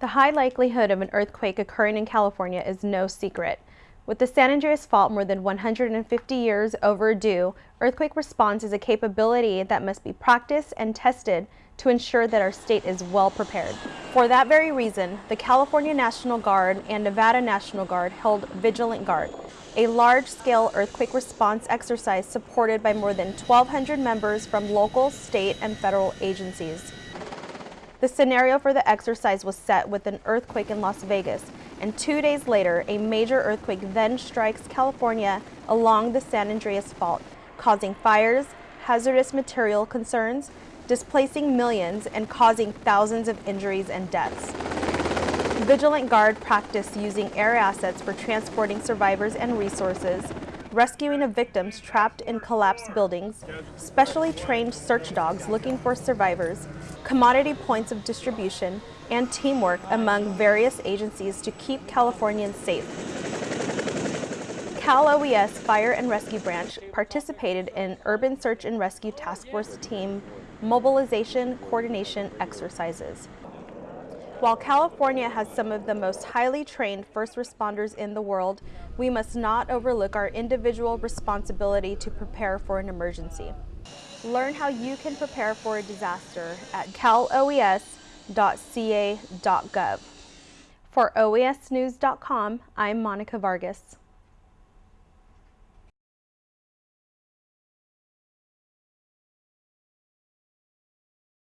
The high likelihood of an earthquake occurring in California is no secret. With the San Andreas Fault more than 150 years overdue, earthquake response is a capability that must be practiced and tested to ensure that our state is well prepared. For that very reason, the California National Guard and Nevada National Guard held Vigilant Guard, a large-scale earthquake response exercise supported by more than 1,200 members from local, state, and federal agencies. The scenario for the exercise was set with an earthquake in Las Vegas, and two days later, a major earthquake then strikes California along the San Andreas Fault, causing fires, hazardous material concerns, displacing millions, and causing thousands of injuries and deaths. Vigilant Guard practiced using air assets for transporting survivors and resources, rescuing of victims trapped in collapsed buildings, specially trained search dogs looking for survivors, commodity points of distribution, and teamwork among various agencies to keep Californians safe. Cal OES Fire and Rescue Branch participated in Urban Search and Rescue Task Force Team mobilization coordination exercises. While California has some of the most highly trained first responders in the world, we must not overlook our individual responsibility to prepare for an emergency. Learn how you can prepare for a disaster at caloes.ca.gov. For oesnews.com, I'm Monica Vargas.